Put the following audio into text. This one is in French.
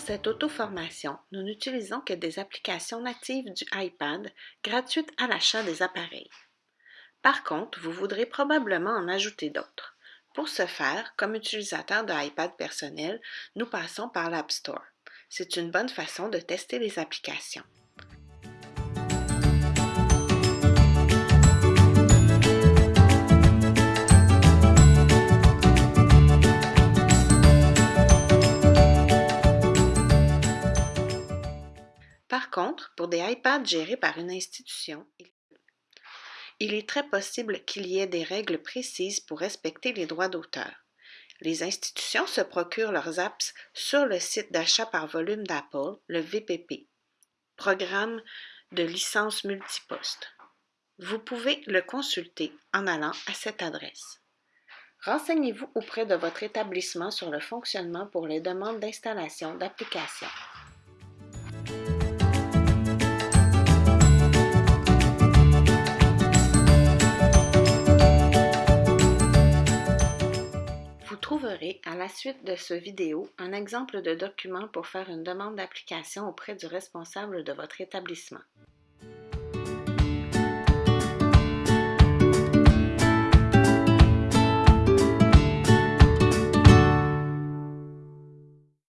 cette auto-formation, nous n'utilisons que des applications natives du iPad gratuites à l'achat des appareils. Par contre, vous voudrez probablement en ajouter d'autres. Pour ce faire, comme utilisateur de iPad personnel, nous passons par l'App Store. C'est une bonne façon de tester les applications. Par contre, pour des iPads gérés par une institution, il est très possible qu'il y ait des règles précises pour respecter les droits d'auteur. Les institutions se procurent leurs apps sur le site d'achat par volume d'Apple, le VPP, programme de licence multiposte. Vous pouvez le consulter en allant à cette adresse. Renseignez-vous auprès de votre établissement sur le fonctionnement pour les demandes d'installation d'applications. Vous trouverez à la suite de ce vidéo un exemple de document pour faire une demande d'application auprès du responsable de votre établissement.